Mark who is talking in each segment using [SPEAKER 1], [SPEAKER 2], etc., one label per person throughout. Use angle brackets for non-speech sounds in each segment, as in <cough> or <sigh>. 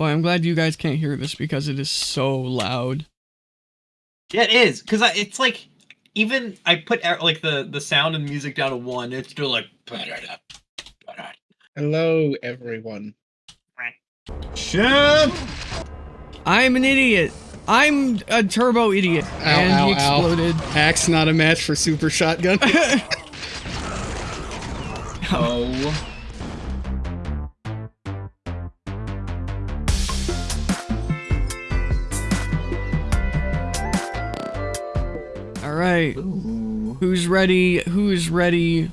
[SPEAKER 1] Boy, I'm glad you guys can't hear this because it is so loud.
[SPEAKER 2] Yeah, it is because it's like even I put like the the sound and music down to one. It's still like.
[SPEAKER 3] Hello, everyone.
[SPEAKER 2] Shit!
[SPEAKER 1] I'm an idiot. I'm a turbo idiot.
[SPEAKER 3] Ow,
[SPEAKER 1] and
[SPEAKER 3] ow,
[SPEAKER 1] he
[SPEAKER 3] ow.
[SPEAKER 1] exploded.
[SPEAKER 3] Axe not a match for super shotgun. <laughs>
[SPEAKER 2] Oh.
[SPEAKER 1] Right.
[SPEAKER 2] Ooh.
[SPEAKER 1] Who's ready? Who's ready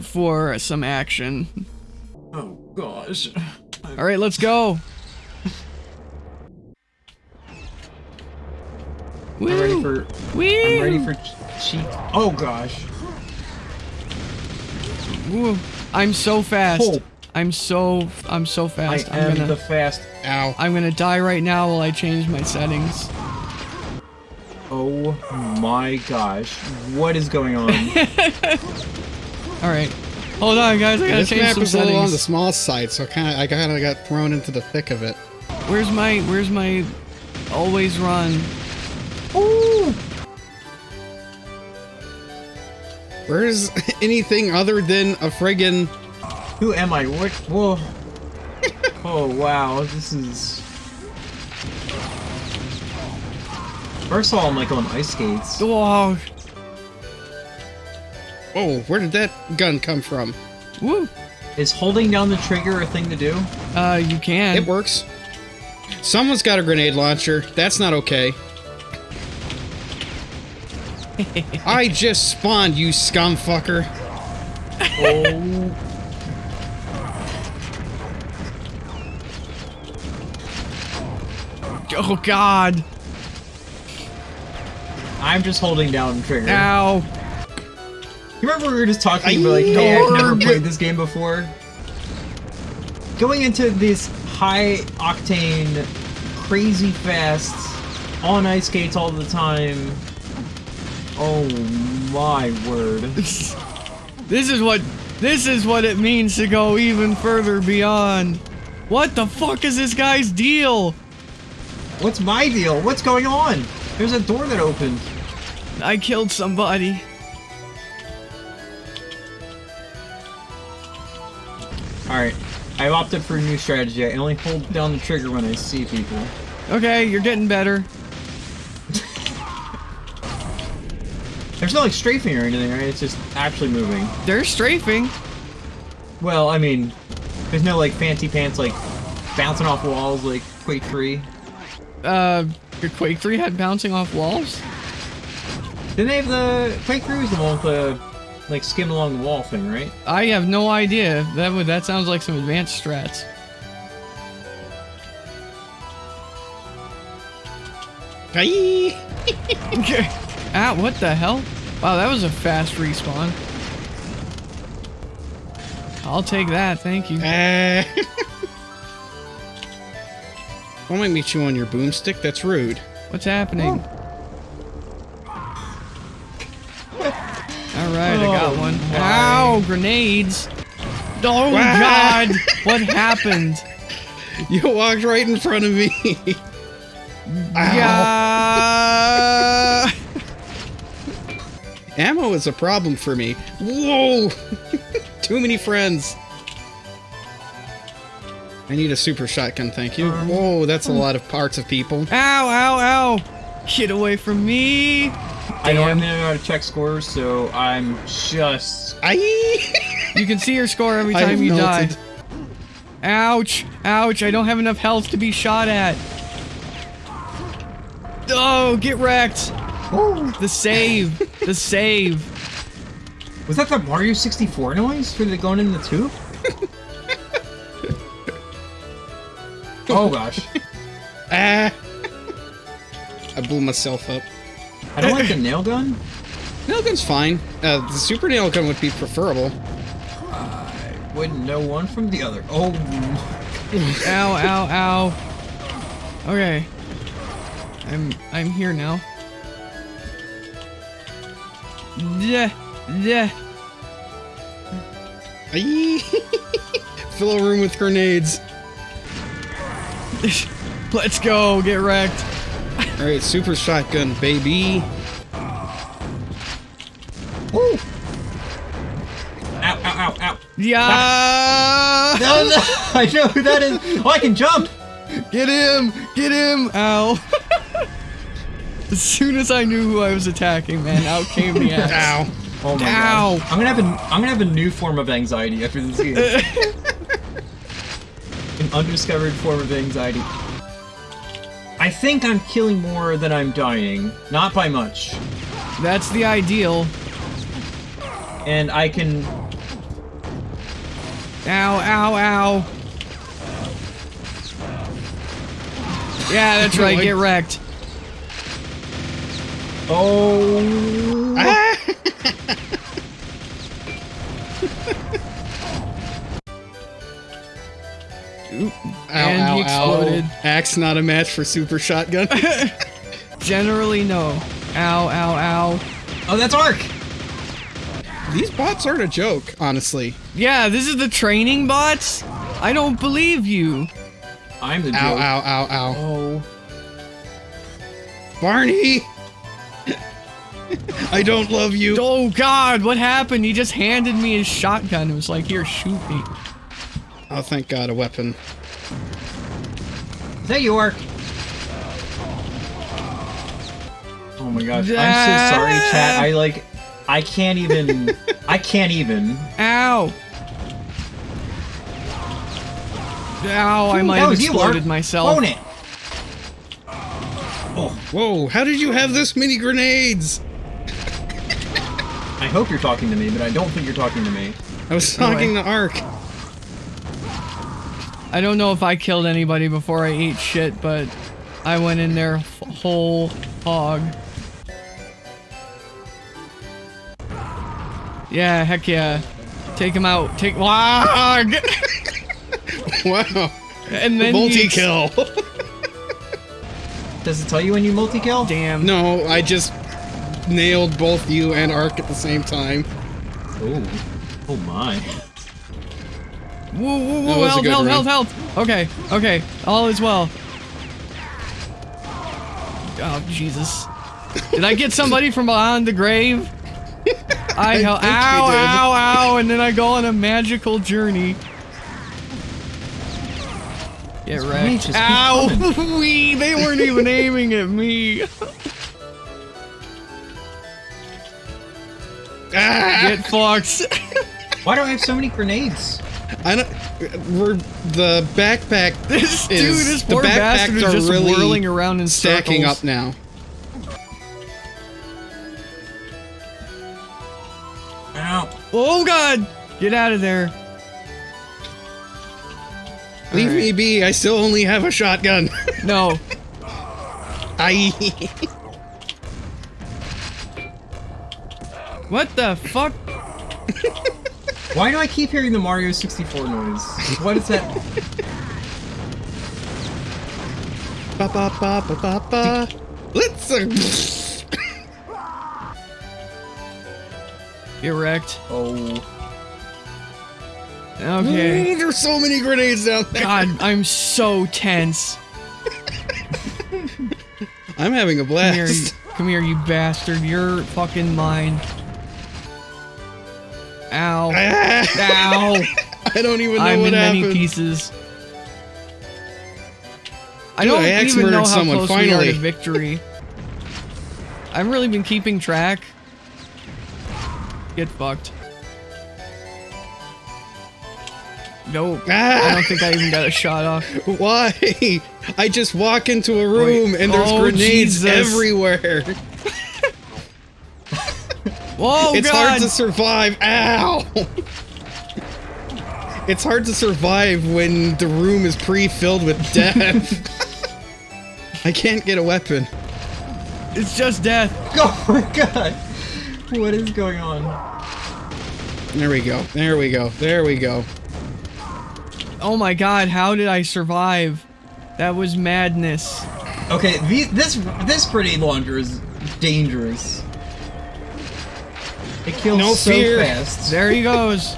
[SPEAKER 1] for some action?
[SPEAKER 2] Oh gosh.
[SPEAKER 1] All right, let's go.
[SPEAKER 2] I'm ready for.
[SPEAKER 1] Whee!
[SPEAKER 2] I'm ready for cheat. Oh gosh.
[SPEAKER 1] Woo. I'm so fast.
[SPEAKER 2] Oh.
[SPEAKER 1] I'm so I'm so
[SPEAKER 2] I
[SPEAKER 1] fast.
[SPEAKER 2] am
[SPEAKER 1] am gonna
[SPEAKER 2] the fast.
[SPEAKER 3] Ow.
[SPEAKER 1] I'm gonna die right now while I change my settings.
[SPEAKER 2] Oh my gosh. What is going on? <laughs>
[SPEAKER 1] All right, hold on, guys. I gotta
[SPEAKER 3] This
[SPEAKER 1] change
[SPEAKER 3] map
[SPEAKER 1] some
[SPEAKER 3] is a little on the small side, so kind of I kind of got thrown into the thick of it.
[SPEAKER 1] Where's my Where's my always run?
[SPEAKER 2] Ooh.
[SPEAKER 3] Where's <laughs> anything other than a friggin'
[SPEAKER 2] Who am I? What? Whoa. <laughs> oh wow. This is. First of all, I'm like on ice skates.
[SPEAKER 1] Oh,
[SPEAKER 3] Oh, where did that gun come from?
[SPEAKER 1] woo.
[SPEAKER 2] Is holding down the trigger a thing to do?
[SPEAKER 1] Uh, you can.
[SPEAKER 3] It works. Someone's got a grenade launcher. That's not okay. <laughs> I just spawned, you scum fucker.
[SPEAKER 2] Oh. <laughs>
[SPEAKER 1] Oh God.
[SPEAKER 2] I'm just holding down the trigger.
[SPEAKER 1] Ow.
[SPEAKER 2] You remember we were just talking about like, hey, I've never played this game before? Going into this high octane, crazy fast, on ice skates all the time. Oh my word. <laughs>
[SPEAKER 1] This is what this is what it means to go even further beyond. What the fuck is this guy's deal?
[SPEAKER 2] What's my deal? What's going on? There's a door that opened.
[SPEAKER 1] I killed somebody.
[SPEAKER 2] Alright, I've opted for a new strategy. I only hold down the trigger when I see people.
[SPEAKER 1] Okay, you're getting better. <laughs>
[SPEAKER 2] There's no like strafing or anything, right? It's just actually moving.
[SPEAKER 1] They're strafing.
[SPEAKER 2] Well, I mean, there's no like fancy pants like bouncing off walls like Quake 3.
[SPEAKER 1] Uh, your Quake 3 had bouncing off walls?
[SPEAKER 2] Didn't they have the Quake 3 was the one with the like skim along the wall thing, right?
[SPEAKER 1] I have no idea. That would that sounds like some advanced strats. Okay. <laughs> ah, what the hell? Wow, that was a fast respawn. I'll take that, thank you.
[SPEAKER 3] Uh, <laughs> Don't make me chew on your boomstick. That's rude.
[SPEAKER 1] What's happening? Alright, I got
[SPEAKER 2] oh,
[SPEAKER 1] one.
[SPEAKER 2] my.
[SPEAKER 1] Ow, grenades! Oh
[SPEAKER 3] Wow.
[SPEAKER 1] god! What happened? <laughs>
[SPEAKER 3] You walked right in front of me. Ow. <laughs>
[SPEAKER 1] Yeah! <laughs>
[SPEAKER 3] Ammo is a problem for me. Whoa! Too many friends. I need a super shotgun, thank you. Um, Whoa, that's a hmm. lot of parts of people.
[SPEAKER 1] Ow, ow, ow! Get away from me!
[SPEAKER 2] I don't even know how to check scores, so I'm just
[SPEAKER 3] Aye! <laughs>
[SPEAKER 1] You can see your score every time you die. Ouch! Ouch! I don't have enough health to be shot at. Oh, get wrecked! The save! the <laughs> save!
[SPEAKER 2] Was that the Mario 64 noise for the going in the tube? <laughs> oh gosh.
[SPEAKER 3] Ah! I blew myself up.
[SPEAKER 2] I don't like the nail gun.
[SPEAKER 3] Nail gun's fine. Uh, the super nail gun would be preferable.
[SPEAKER 2] I wouldn't know one from the other. Oh, <laughs>
[SPEAKER 1] Ow, ow, ow. Okay. I'm I'm here now. Yeah, yeah. <laughs>
[SPEAKER 3] Fill a room with grenades. <laughs>
[SPEAKER 1] Let's go, get wrecked.
[SPEAKER 3] All right, super shotgun, baby.
[SPEAKER 2] Woo! Ow, ow, ow, ow.
[SPEAKER 1] Yeah! <laughs>
[SPEAKER 2] No, no, I know who that is. Oh, I can jump.
[SPEAKER 1] Get him! Get him! Ow. <laughs> as soon as I knew who I was attacking, man, out came the axe.
[SPEAKER 3] Ow.
[SPEAKER 2] Oh my
[SPEAKER 1] Ow.
[SPEAKER 2] god. I'm gonna have a I'm gonna have a new form of anxiety after this game. <laughs> An undiscovered form of anxiety. I think I'm killing more than I'm dying. Not by much.
[SPEAKER 1] That's the ideal.
[SPEAKER 2] And I can
[SPEAKER 1] Ow, ow, ow. Yeah, that's right, get <laughs> wrecked.
[SPEAKER 2] Oh
[SPEAKER 3] Ah! <laughs>
[SPEAKER 1] Oop.
[SPEAKER 3] Ow,
[SPEAKER 1] And
[SPEAKER 3] ow,
[SPEAKER 1] he exploded.
[SPEAKER 3] ow. Axe not a match for super shotgun. <laughs>
[SPEAKER 1] Generally, no. Ow, ow, ow.
[SPEAKER 2] Oh that's Ark!
[SPEAKER 3] These bots aren't a joke, honestly.
[SPEAKER 1] Yeah, this is the training bots? I don't believe you.
[SPEAKER 2] I'm the joke.
[SPEAKER 3] Ow, ow, ow, ow.
[SPEAKER 2] Oh.
[SPEAKER 3] Barney! <laughs> I don't love you.
[SPEAKER 1] Oh god, what happened? He just handed me his shotgun. It was like, here, shoot me.
[SPEAKER 3] Oh, thank God, a weapon.
[SPEAKER 2] Is that you, Ark? Oh my gosh. I'm so sorry, chat. I like I can't even <laughs> I can't even.
[SPEAKER 1] Ow! Ow, I
[SPEAKER 2] Ooh,
[SPEAKER 1] might have exploded myself.
[SPEAKER 2] Own it! Oh.
[SPEAKER 3] Whoa, how did you have this many grenades?
[SPEAKER 2] I hope you're talking to me, but I don't think you're talking to me.
[SPEAKER 3] I was talking to Ark.
[SPEAKER 1] I don't know if I killed anybody before I ate shit, but I went in there f- whole hog. Yeah, heck yeah. Take him out. Take wog. <laughs>
[SPEAKER 3] Wow.
[SPEAKER 1] and then
[SPEAKER 3] Multi-kill. <laughs>
[SPEAKER 2] Does it tell you when you multi-kill?
[SPEAKER 1] Damn.
[SPEAKER 3] no, I just nailed both you and Ark at the same time.
[SPEAKER 2] Oh. Oh my.
[SPEAKER 1] Whoa, whoa, whoa, health, health, health, health. Okay, okay, all is well. Oh, Jesus. Did I get <laughs> somebody from behind the grave? I,
[SPEAKER 3] you
[SPEAKER 1] ow, ow, ow, and then I go on a magical journey. Get wrecked. Ow! <laughs> Wee, they weren't even aiming at me.
[SPEAKER 3] Ah!
[SPEAKER 1] Get fucked.
[SPEAKER 2] Why do I have so many grenades?
[SPEAKER 3] I don't. We're the backpack. <laughs>
[SPEAKER 1] This dude,
[SPEAKER 3] is-
[SPEAKER 1] this
[SPEAKER 3] the
[SPEAKER 1] poor bastard
[SPEAKER 3] backpacks
[SPEAKER 1] is
[SPEAKER 3] are
[SPEAKER 1] just
[SPEAKER 3] really
[SPEAKER 1] whirling around in
[SPEAKER 3] stacking
[SPEAKER 1] circles.
[SPEAKER 3] up now.
[SPEAKER 2] Ow.
[SPEAKER 1] Oh god! Get out of there.
[SPEAKER 3] Leave
[SPEAKER 1] Alright.
[SPEAKER 3] me be. I still only have a shotgun. <laughs>
[SPEAKER 1] No.
[SPEAKER 3] I.
[SPEAKER 1] What the fuck? <laughs>
[SPEAKER 2] Why do I keep hearing the Mario 64 noise? What is that?
[SPEAKER 3] ba ba ba ba ba ba. Let's.
[SPEAKER 1] Get wrecked.
[SPEAKER 2] Oh.
[SPEAKER 1] Okay.
[SPEAKER 3] There's so many grenades down there.
[SPEAKER 1] God, I'm so tense.
[SPEAKER 3] I'm having a
[SPEAKER 1] Come here, you,
[SPEAKER 3] blast.
[SPEAKER 1] come here, you bastard. You're fucking mine. Ow. Ow. <laughs>
[SPEAKER 3] I don't even know
[SPEAKER 1] I'm
[SPEAKER 3] what
[SPEAKER 1] in many pieces. I
[SPEAKER 3] Dude,
[SPEAKER 1] don't
[SPEAKER 3] I
[SPEAKER 1] even know how
[SPEAKER 3] someone,
[SPEAKER 1] close we are to victory. I've really been keeping track. Get fucked. No, I
[SPEAKER 3] Ah,
[SPEAKER 1] don't think I even got a shot off. <laughs>
[SPEAKER 3] why? I just walk into a room
[SPEAKER 1] Wait.
[SPEAKER 3] and there's
[SPEAKER 1] Oh,
[SPEAKER 3] grenades
[SPEAKER 1] Jesus.
[SPEAKER 3] everywhere. <laughs>
[SPEAKER 1] Whoa,
[SPEAKER 3] it's
[SPEAKER 1] God!
[SPEAKER 3] hard to survive. Ow! It's hard to survive when the room is pre-filled with <laughs> death. I can't get a weapon.
[SPEAKER 1] It's just death. <laughs>
[SPEAKER 2] Oh my god! What is going on?
[SPEAKER 3] There we go. There we go. There we go.
[SPEAKER 1] Oh my god, how did I survive? That was madness.
[SPEAKER 2] Okay, the, this this grenade launcher is dangerous. It kills
[SPEAKER 3] No
[SPEAKER 2] so
[SPEAKER 3] fear.
[SPEAKER 2] fast.
[SPEAKER 1] There he goes.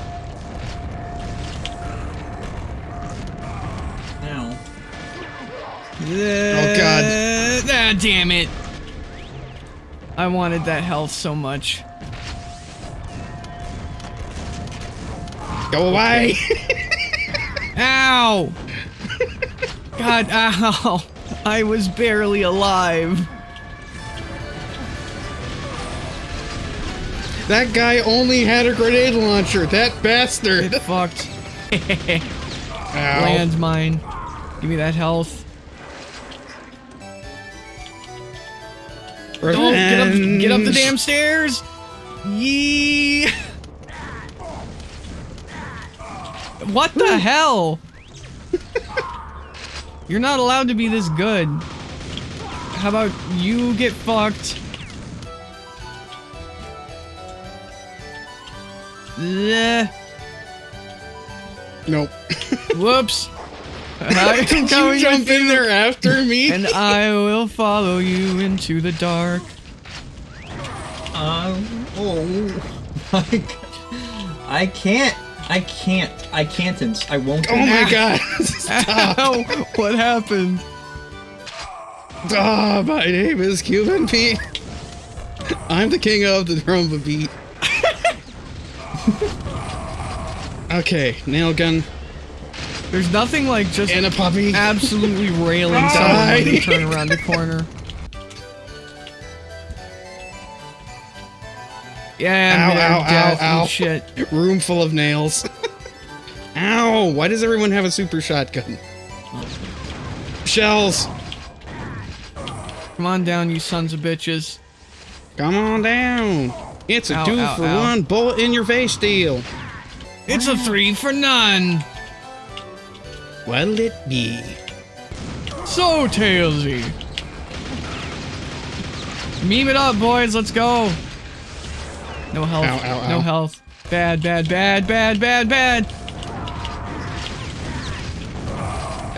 [SPEAKER 1] Oh
[SPEAKER 3] God.
[SPEAKER 1] Ah, damn it. I wanted that health so much.
[SPEAKER 3] Go away! <laughs>
[SPEAKER 1] Ow! God, ow! I was barely alive.
[SPEAKER 3] that guy only had a grenade launcher. That bastard.
[SPEAKER 1] Get fucked. <laughs>
[SPEAKER 3] Ow.
[SPEAKER 1] Landmine. Give me that health. Don't get up, get up the damn stairs! Yee! What the hell? You're not allowed to be this good. How about you get fucked? Bleh.
[SPEAKER 3] Nope.
[SPEAKER 1] Whoops. I'm <laughs>
[SPEAKER 3] Did you jump in there after me?
[SPEAKER 1] And I will follow you into the dark.
[SPEAKER 2] Um, oh <laughs> my god. I can't. I can't. I can't. ins- I won't.
[SPEAKER 3] oh my god. <laughs> Stop.
[SPEAKER 1] Ow! What happened?
[SPEAKER 3] Ah, my name is Cuban Pete. I'm the king of the drum beat. okay, nail gun
[SPEAKER 1] There's nothing like just
[SPEAKER 3] and a puppy.
[SPEAKER 1] absolutely <laughs> railing someone when they turn around the corner. Yeah,
[SPEAKER 3] Ow, ow,
[SPEAKER 1] death
[SPEAKER 3] ow,
[SPEAKER 1] and
[SPEAKER 3] ow.
[SPEAKER 1] shit.
[SPEAKER 3] Room full of nails. <laughs> Ow! Why does everyone have a super shotgun? Shells!
[SPEAKER 1] Come on down, you sons of bitches.
[SPEAKER 3] Come on down! It's a
[SPEAKER 1] Ow,
[SPEAKER 3] two
[SPEAKER 1] ow,
[SPEAKER 3] for
[SPEAKER 1] ow.
[SPEAKER 3] one bullet in your face deal.
[SPEAKER 1] It's a three for none.
[SPEAKER 3] What'll it be?
[SPEAKER 1] So tailsy. Meme it up, boys. Let's go. No health.
[SPEAKER 3] Ow, ow,
[SPEAKER 1] No
[SPEAKER 3] ow.
[SPEAKER 1] health. Bad, bad, bad, bad, bad, bad.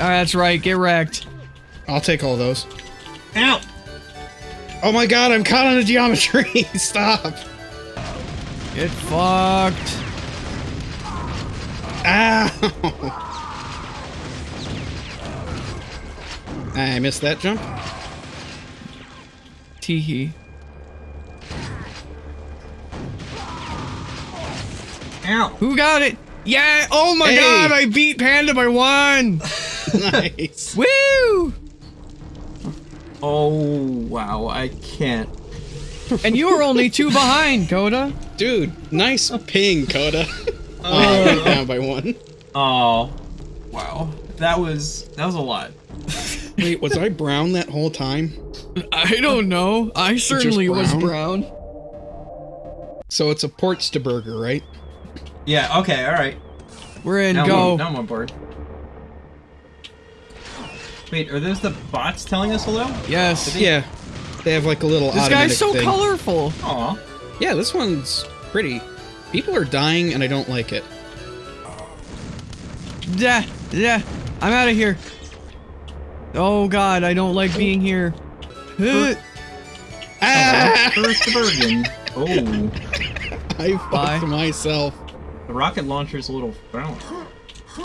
[SPEAKER 1] Ah, that's right. Get wrecked.
[SPEAKER 3] I'll take all those.
[SPEAKER 2] Ow!
[SPEAKER 3] Oh my god, I'm caught on the geometry! <laughs> Stop!
[SPEAKER 1] Get fucked.
[SPEAKER 3] Ow! <laughs> I missed that jump.
[SPEAKER 1] Teehee.
[SPEAKER 2] Ow!
[SPEAKER 1] Who got it? Yeah. Oh my
[SPEAKER 3] Hey.
[SPEAKER 1] god, I beat Panda by one. <laughs> <laughs>
[SPEAKER 3] nice.
[SPEAKER 1] Woo!
[SPEAKER 2] Oh wow! I can't.
[SPEAKER 1] And you were only two behind, Coda.
[SPEAKER 3] Dude, nice ping, Coda. oh, <laughs> uh, I down by one.
[SPEAKER 2] Oh, wow! That was that was a lot.
[SPEAKER 3] Wait, was I brown that whole time?
[SPEAKER 1] I don't know. I certainly was
[SPEAKER 3] brown?
[SPEAKER 1] brown.
[SPEAKER 3] So it's a Portsta burger, right?
[SPEAKER 2] Yeah. Okay. All right.
[SPEAKER 1] We're in.
[SPEAKER 2] Now
[SPEAKER 1] go.
[SPEAKER 2] I'm, now I'm on board. Wait, are those the bots telling us hello?
[SPEAKER 1] Yes.
[SPEAKER 3] Yeah. They have like a little
[SPEAKER 1] This guy's so
[SPEAKER 3] thing.
[SPEAKER 1] colorful.
[SPEAKER 2] Aw.
[SPEAKER 3] Yeah, this one's pretty. People are dying and I don't like it.
[SPEAKER 1] Yeah, yeah. I'm out of here. Oh god, I don't like being here. Huh.
[SPEAKER 3] Ah!
[SPEAKER 2] First Bergen. Oh, <laughs>
[SPEAKER 3] I
[SPEAKER 1] Bye.
[SPEAKER 3] myself.
[SPEAKER 2] the rocket launcher's a little brown.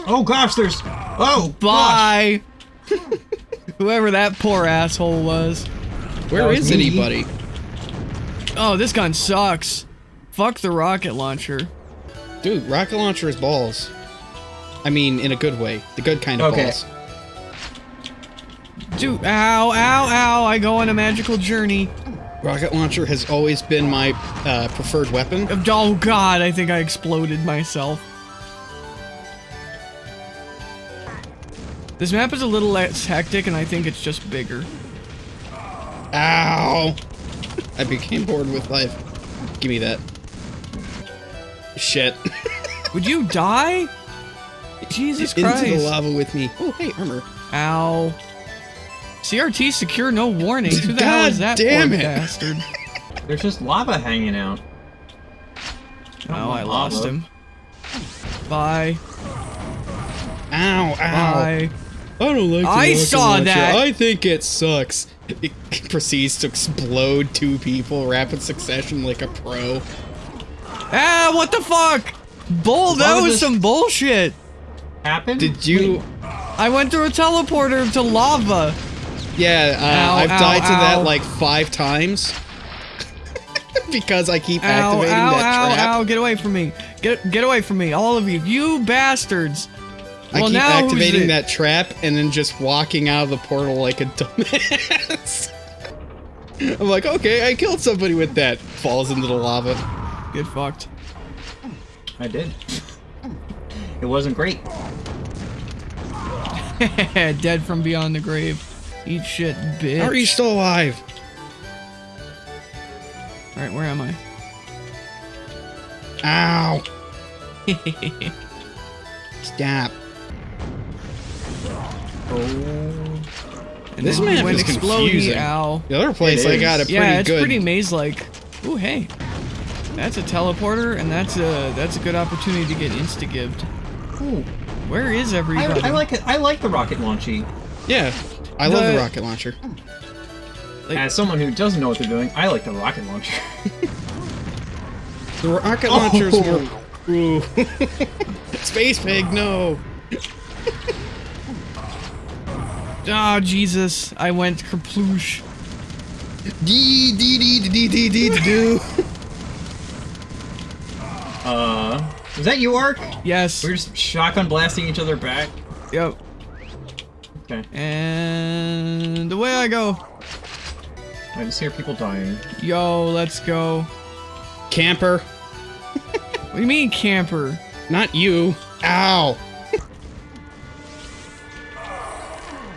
[SPEAKER 2] Oh gosh, there's. Oh, gosh.
[SPEAKER 1] Bye. <laughs> Whoever that poor asshole was.
[SPEAKER 3] Where
[SPEAKER 2] was
[SPEAKER 3] is
[SPEAKER 2] me.
[SPEAKER 3] anybody?
[SPEAKER 1] Oh, this gun sucks. Fuck the rocket launcher.
[SPEAKER 3] Dude, rocket launcher is balls. I mean, in a good way. The good kind of
[SPEAKER 2] Okay.
[SPEAKER 3] balls.
[SPEAKER 1] Dude, ow, ow, ow. I go on a magical journey.
[SPEAKER 3] Rocket launcher has always been my uh, preferred weapon.
[SPEAKER 1] Oh god, I think I exploded myself. This map is a little less hectic and I think it's just bigger.
[SPEAKER 3] Ow! I became bored with life. Give me that. Shit. <laughs>
[SPEAKER 1] Would you die? Jesus Christ.
[SPEAKER 3] Into the lava with me. Oh, hey, armor.
[SPEAKER 1] Ow. CRT secure, no warnings. Who the hell
[SPEAKER 3] God
[SPEAKER 1] is that <laughs>
[SPEAKER 3] damn
[SPEAKER 1] poor
[SPEAKER 3] it.
[SPEAKER 1] bastard? <laughs>
[SPEAKER 2] There's just lava hanging out.
[SPEAKER 1] Oh, I
[SPEAKER 2] lava.
[SPEAKER 1] lost him. Bye.
[SPEAKER 3] Ow, ow.
[SPEAKER 1] Bye.
[SPEAKER 3] I don't like the
[SPEAKER 1] I saw
[SPEAKER 3] launcher.
[SPEAKER 1] that.
[SPEAKER 3] I think it sucks. It <laughs> proceeds to explode two people rapid succession like a pro.
[SPEAKER 1] Ah, what the fuck? Bull, that
[SPEAKER 2] Why
[SPEAKER 1] was some bullshit.
[SPEAKER 2] Happened?
[SPEAKER 3] Did you
[SPEAKER 1] I went through a teleporter to lava.
[SPEAKER 3] Yeah, uh,
[SPEAKER 1] Ow,
[SPEAKER 3] I've
[SPEAKER 1] ow,
[SPEAKER 3] died to that like five times. <laughs> because I keep
[SPEAKER 1] Ow,
[SPEAKER 3] activating
[SPEAKER 1] ow,
[SPEAKER 3] that
[SPEAKER 1] ow,
[SPEAKER 3] trap.
[SPEAKER 1] ow, get away from me. Get get away from me, all of you. You bastards.
[SPEAKER 3] I
[SPEAKER 1] Well,
[SPEAKER 3] keep
[SPEAKER 1] now
[SPEAKER 3] activating that trap and then just walking out of the portal like a <laughs> dumbass. I'm like, okay, I killed somebody with that. Falls into the lava.
[SPEAKER 1] Get fucked.
[SPEAKER 2] I did. It wasn't great. <laughs>
[SPEAKER 1] Dead from beyond the grave. Eat shit, bitch.
[SPEAKER 3] How are you still alive?
[SPEAKER 1] Alright, where am I?
[SPEAKER 3] Ow! <laughs> Stop.
[SPEAKER 2] Oh.
[SPEAKER 1] And
[SPEAKER 3] This
[SPEAKER 1] then
[SPEAKER 3] map
[SPEAKER 1] he
[SPEAKER 3] is confusing.
[SPEAKER 1] Ow.
[SPEAKER 3] The other place I got a
[SPEAKER 2] is.
[SPEAKER 3] pretty
[SPEAKER 1] yeah, it's
[SPEAKER 3] good.
[SPEAKER 1] pretty maze-like. Ooh, hey. That's a teleporter, and that's a that's a good opportunity to get insta-gived.
[SPEAKER 2] Ooh.
[SPEAKER 1] Where is
[SPEAKER 2] I,
[SPEAKER 1] everybody?
[SPEAKER 2] I like it. I like the rocket launchy.
[SPEAKER 3] yeah, I love the
[SPEAKER 1] The-
[SPEAKER 3] rocket launcher.
[SPEAKER 1] Like-
[SPEAKER 2] As someone who doesn't know what they're doing, I like the rocket launcher.
[SPEAKER 3] The rocket launcher's
[SPEAKER 2] Oh.
[SPEAKER 3] more. Ooh. <laughs> Space pig, no.
[SPEAKER 1] Oh, <laughs> Jesus. I went kerploosh.
[SPEAKER 3] Dee dee dee dee dee dee dee do. <laughs>
[SPEAKER 2] uh, is that you, Ark?
[SPEAKER 1] Yes.
[SPEAKER 2] We're just shotgun blasting each other back.
[SPEAKER 1] Yep.
[SPEAKER 2] Okay.
[SPEAKER 1] And away I go.
[SPEAKER 2] I just hear people dying.
[SPEAKER 1] Yo, let's go.
[SPEAKER 3] Camper, <laughs>
[SPEAKER 1] What do you mean, camper?
[SPEAKER 3] not you. Ow. <laughs>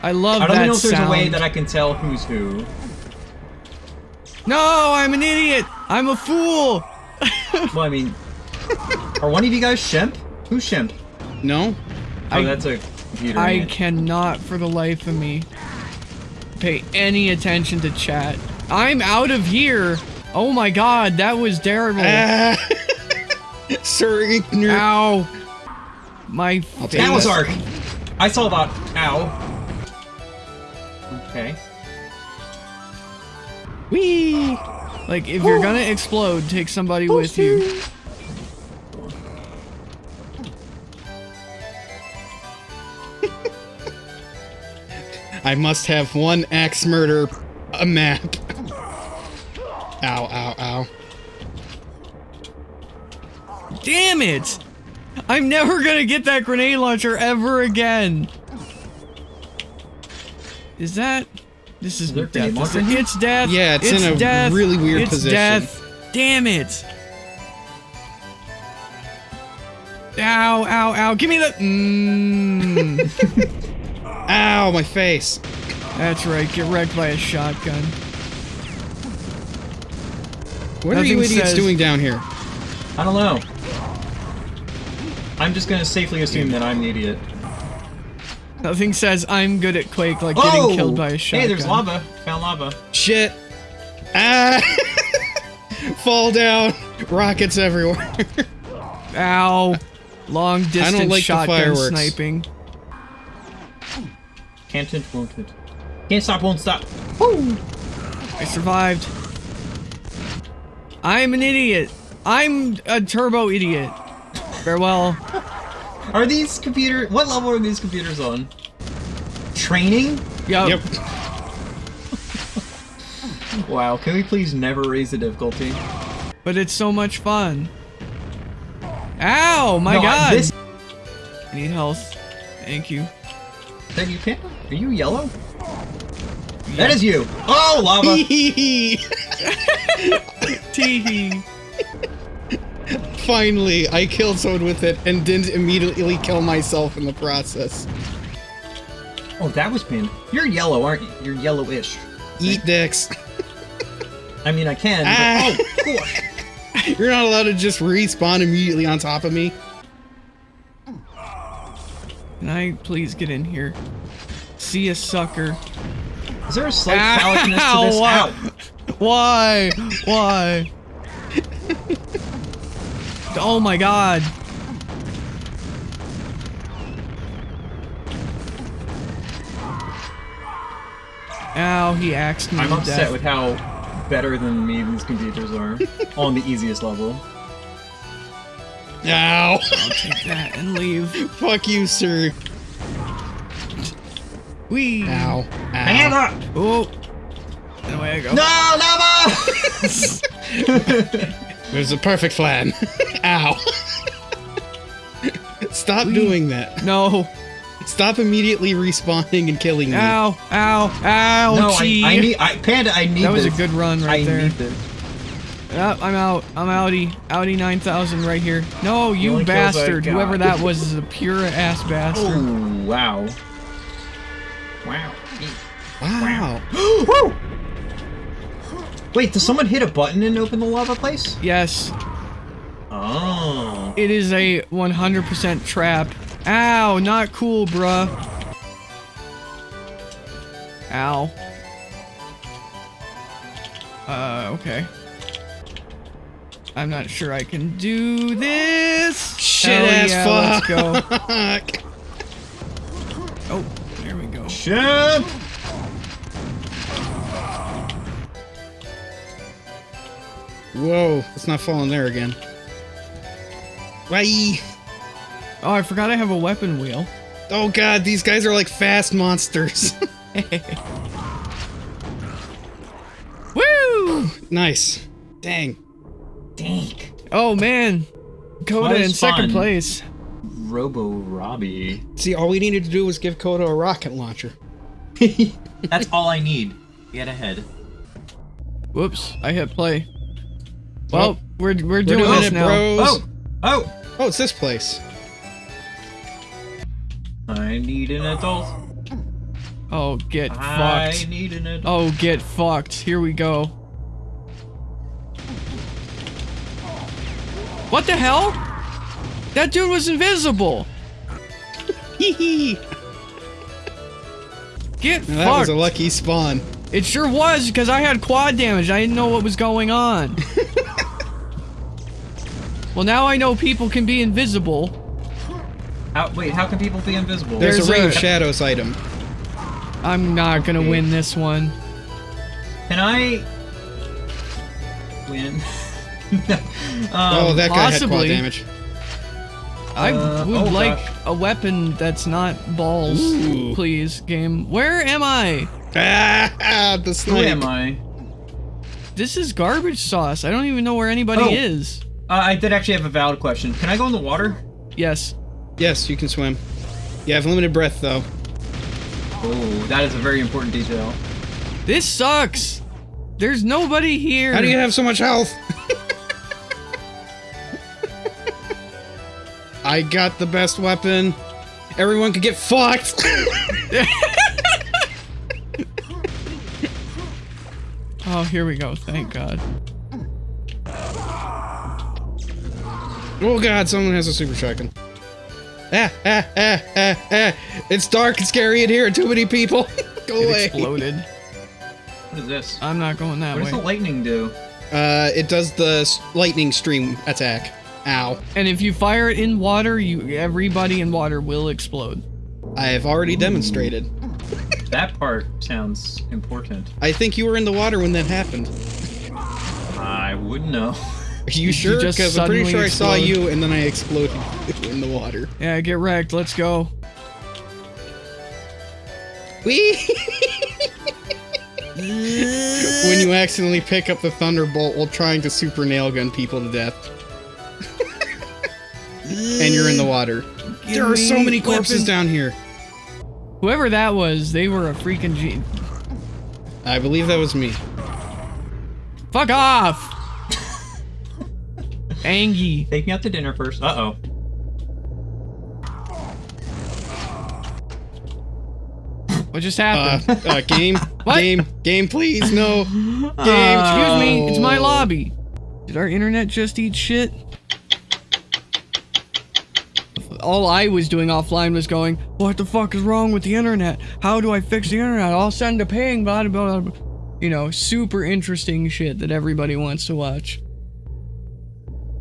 [SPEAKER 1] I love that.
[SPEAKER 2] I don't know if there's
[SPEAKER 1] sound.
[SPEAKER 2] a way that I can tell who's who.
[SPEAKER 1] No, I'm an idiot. I'm a fool. <laughs>
[SPEAKER 2] Well, I mean, are one of you guys Shemp? Who's Shemp?
[SPEAKER 3] No.
[SPEAKER 2] Oh,
[SPEAKER 1] I-
[SPEAKER 2] that's a computer.
[SPEAKER 1] I
[SPEAKER 2] ain't
[SPEAKER 1] cannot, for the life of me, pay any attention to chat. I'm out of here. Oh my god, that was terrible.
[SPEAKER 3] Ah. <laughs> Sir Ignorant.
[SPEAKER 1] Ow. My
[SPEAKER 3] I'll take
[SPEAKER 2] That was. Ark. I saw that. Ow. Okay.
[SPEAKER 3] Whee!
[SPEAKER 1] Like, if you're gonna explode, take somebody with you.
[SPEAKER 3] I must have one axe murder a map. Ow, ow, ow.
[SPEAKER 1] Damn it! I'm never gonna get that grenade launcher ever again. Is that? This is
[SPEAKER 2] Is
[SPEAKER 1] death. It's,
[SPEAKER 2] launcher?
[SPEAKER 1] death.
[SPEAKER 3] Yeah, it's in a
[SPEAKER 1] death.
[SPEAKER 3] really weird
[SPEAKER 1] it's
[SPEAKER 3] position.
[SPEAKER 1] death. Damn it! Ow! Ow! Ow! Give me the. Mmm. <laughs>
[SPEAKER 3] Ow, my face.
[SPEAKER 1] That's right. Get wrecked by a shotgun.
[SPEAKER 3] What are you idiots
[SPEAKER 1] says-
[SPEAKER 3] doing down here?
[SPEAKER 2] I don't know. I'm just gonna safely assume that I'm the idiot.
[SPEAKER 1] Nothing says I'm good at Quake like getting
[SPEAKER 2] Oh!
[SPEAKER 1] killed by a shotgun.
[SPEAKER 2] Hey, there's lava. Found lava.
[SPEAKER 3] Shit. Ah! <laughs> Fall down. Rockets everywhere. <laughs>
[SPEAKER 1] Ow! Long distance
[SPEAKER 3] like the
[SPEAKER 1] shotgun
[SPEAKER 3] fireworks.
[SPEAKER 1] sniping.
[SPEAKER 2] Can't hit, won't hit. Can't stop, won't stop.
[SPEAKER 1] I survived. I'm an idiot. I'm a turbo idiot. Farewell.
[SPEAKER 2] Are these computer? What level are these computers on? Training?
[SPEAKER 1] Yup.
[SPEAKER 3] yep. <laughs>
[SPEAKER 2] Wow. Can we please never raise the difficulty?
[SPEAKER 1] But it's so much fun. Ow! My
[SPEAKER 2] No, I-
[SPEAKER 1] god!
[SPEAKER 2] This.
[SPEAKER 1] I need health. Thank you.
[SPEAKER 2] That you can? Are you yellow? That is you. Oh, lava. <laughs>
[SPEAKER 1] Teehee.
[SPEAKER 3] Finally, I killed someone with it and didn't immediately kill myself in the process.
[SPEAKER 2] oh, that was pin. You're yellow, aren't you? You're yellowish.
[SPEAKER 3] Eat dicks.
[SPEAKER 2] I mean, I can.
[SPEAKER 3] Ah.
[SPEAKER 2] But, oh, gosh. <laughs>
[SPEAKER 3] You're not allowed to just respawn immediately on top of me.
[SPEAKER 1] Can I please get in here? See a sucker.
[SPEAKER 2] Is there a slight phallicness to this?
[SPEAKER 1] Ow,
[SPEAKER 2] Ow.
[SPEAKER 1] Why? Why? oh my god. Ow, he axed me
[SPEAKER 2] I'm upset
[SPEAKER 1] death.
[SPEAKER 2] with how better than me these computers are. on the easiest level.
[SPEAKER 3] Ow.
[SPEAKER 1] Take that and leave. <laughs>
[SPEAKER 3] Fuck you, sir.
[SPEAKER 1] Wee.
[SPEAKER 3] Ow. Ow.
[SPEAKER 2] Panda!
[SPEAKER 1] Oh. And away I go.
[SPEAKER 2] No, lava! <laughs>
[SPEAKER 3] There's a perfect plan. <laughs> Ow. Stop
[SPEAKER 1] Wee.
[SPEAKER 3] doing that.
[SPEAKER 1] No.
[SPEAKER 3] Stop immediately respawning and killing me.
[SPEAKER 1] Ow. Ow. Ow.
[SPEAKER 2] no, I, I need, I, Panda, I need
[SPEAKER 1] That was a good run right
[SPEAKER 2] I
[SPEAKER 1] there. Yep, I'm out. I'm outie. Outie 9000 right here. No, you
[SPEAKER 2] only kills I
[SPEAKER 1] bastard. Whoever that was is a pure ass bastard.
[SPEAKER 2] Oh, wow. Wow.
[SPEAKER 3] Wow. <gasps>
[SPEAKER 2] Wait, does someone hit a button and open the lava place?
[SPEAKER 1] Yes,
[SPEAKER 2] Oh.
[SPEAKER 1] it is a 100% trap. Ow, not cool, bruh. Ow. Uh, okay. I'm not sure I can do this.
[SPEAKER 3] Shit
[SPEAKER 1] Hell
[SPEAKER 3] ass
[SPEAKER 1] yeah,
[SPEAKER 3] fuck.
[SPEAKER 1] Let's go. <laughs> Oh, there we go.
[SPEAKER 2] Shit!
[SPEAKER 3] Whoa, let's not fall in there again. Bye.
[SPEAKER 1] Oh, I forgot I have a weapon wheel.
[SPEAKER 3] Oh god, these guys are like fast monsters. <laughs> <laughs>
[SPEAKER 1] Woo!
[SPEAKER 3] nice. Dang.
[SPEAKER 2] Dang.
[SPEAKER 1] Oh man, Coda in second
[SPEAKER 2] fun.
[SPEAKER 1] place.
[SPEAKER 2] Robo Robbie.
[SPEAKER 3] See, all we needed to do was give Coda a rocket launcher. <laughs>
[SPEAKER 2] That's all I need. Get ahead.
[SPEAKER 1] Whoops, I hit play. Well,
[SPEAKER 3] Oh.
[SPEAKER 1] we're we're
[SPEAKER 3] We're
[SPEAKER 1] doing
[SPEAKER 3] doing
[SPEAKER 1] this
[SPEAKER 3] it,
[SPEAKER 1] now.
[SPEAKER 3] bros.
[SPEAKER 2] Oh! Oh!
[SPEAKER 3] Oh, it's this place.
[SPEAKER 2] I need an adult.
[SPEAKER 1] Oh, get
[SPEAKER 2] I
[SPEAKER 1] fucked.
[SPEAKER 2] need an adult.
[SPEAKER 1] Oh, get fucked. Here we go. What the hell? That dude was invisible.
[SPEAKER 3] Hee hee.
[SPEAKER 1] Get
[SPEAKER 3] Now, that was a lucky spawn.
[SPEAKER 1] it sure was because I had quad damage. I didn't know what was going on. <laughs> well, now I know people can be invisible.
[SPEAKER 2] How, wait, how can people be invisible?
[SPEAKER 3] There's,
[SPEAKER 1] There's
[SPEAKER 3] a ring of shadows item.
[SPEAKER 1] I'm not gonna
[SPEAKER 2] Okay.
[SPEAKER 1] win this one.
[SPEAKER 2] Can I win? <laughs> um,
[SPEAKER 3] oh, that guy had quad damage.
[SPEAKER 1] I
[SPEAKER 2] Uh,
[SPEAKER 1] would
[SPEAKER 2] oh,
[SPEAKER 1] like
[SPEAKER 2] gosh.
[SPEAKER 1] a weapon that's not balls,
[SPEAKER 3] Ooh.
[SPEAKER 1] please, game. Where am I?
[SPEAKER 3] Ah, the
[SPEAKER 2] Who
[SPEAKER 3] snake.
[SPEAKER 2] am I?
[SPEAKER 1] This is garbage sauce. I don't even know where anybody
[SPEAKER 2] Oh.
[SPEAKER 1] is.
[SPEAKER 2] Uh, I did actually have a valid question. Can I go in the water?
[SPEAKER 1] Yes.
[SPEAKER 3] Yes, you can swim. You have limited breath, though.
[SPEAKER 2] Oh, that is a very important detail.
[SPEAKER 1] This sucks. There's nobody here.
[SPEAKER 3] How do you have so much health? I got the best weapon. Everyone could get fucked. <laughs>
[SPEAKER 1] Oh, here we go. Thank God.
[SPEAKER 3] oh god, someone has a super shotgun. Ah, ah, ah, ah, ah. It's dark and scary in here. and Too many people. <laughs> Go
[SPEAKER 1] It
[SPEAKER 3] away.
[SPEAKER 1] exploded.
[SPEAKER 2] What is this?
[SPEAKER 1] I'm not going that way.
[SPEAKER 2] what does the lightning do?
[SPEAKER 3] Uh, it does the lightning stream attack. Ow.
[SPEAKER 1] And if you fire it in water, you everybody in water will explode.
[SPEAKER 3] I have already demonstrated.
[SPEAKER 2] That part sounds important.
[SPEAKER 3] I think you were in the water when that happened.
[SPEAKER 2] I wouldn't know.
[SPEAKER 3] Are you sure? Because I'm pretty
[SPEAKER 1] suddenly
[SPEAKER 3] sure I saw you and then I exploded <laughs> in the water.
[SPEAKER 1] Yeah, get wrecked. Let's go.
[SPEAKER 3] Whee! <laughs> when you accidentally pick up the thunderbolt while trying to super nail gun people to death. And you're in the water. there are so many corpses
[SPEAKER 1] weapon.
[SPEAKER 3] down here.
[SPEAKER 1] Whoever that was, they were a freaking G.
[SPEAKER 3] I believe that was me.
[SPEAKER 1] Fuck off! Angie.
[SPEAKER 2] Take me out to dinner first. Uh oh.
[SPEAKER 1] What just
[SPEAKER 3] Uh,
[SPEAKER 1] happened?
[SPEAKER 3] uh game, <laughs>
[SPEAKER 1] What?
[SPEAKER 3] game, game, please, no. <laughs> Game,
[SPEAKER 1] Excuse me, it's my lobby. Did our internet just eat shit? All I was doing offline was going, what the fuck is wrong with the internet? How do I fix the internet? I'll send a ping, blah, blah, blah. You know, super interesting shit that everybody wants to watch.